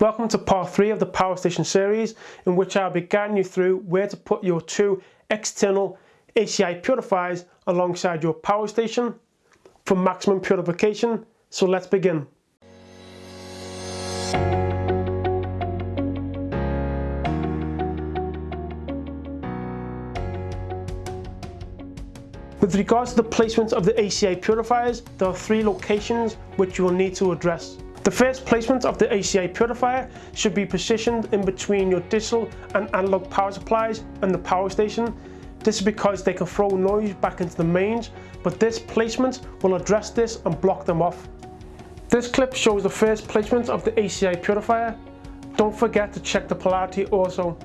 Welcome to part 3 of the Power Station series in which I'll be guiding you through where to put your two external ACI purifiers alongside your power station for maximum purification. So let's begin. With regards to the placement of the ACI purifiers, there are three locations which you will need to address. The first placement of the ACI purifier should be positioned in between your digital and analog power supplies and the power station. This is because they can throw noise back into the mains, but this placement will address this and block them off. This clip shows the first placement of the ACI purifier. Don't forget to check the polarity also.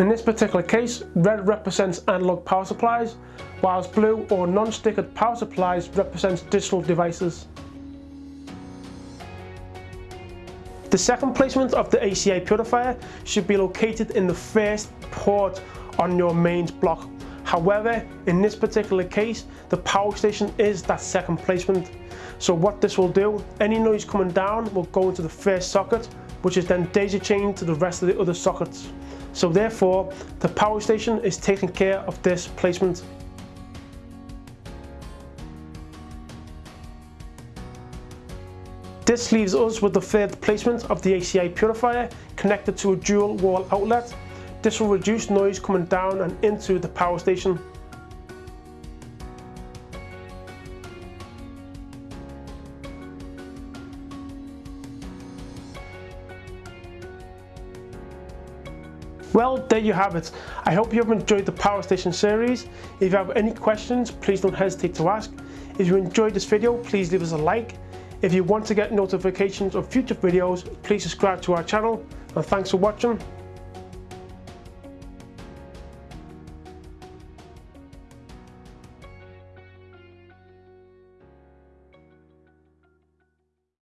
In this particular case, red represents analog power supplies, whilst blue or non-stickered power supplies represents digital devices. The second placement of the ACI purifier should be located in the first port on your mains block. However, in this particular case, the power station is that second placement. So what this will do, any noise coming down will go into the first socket, which is then daisy chained to the rest of the other sockets. So therefore, the power station is taking care of this placement. This leaves us with the third placement of the ACI purifier connected to a dual wall outlet. This will reduce noise coming down and into the power station. Well, there you have it. I hope you have enjoyed the Power Station series. If you have any questions, please don't hesitate to ask. If you enjoyed this video, please leave us a like. If you want to get notifications of future videos, please subscribe to our channel. And thanks for watching.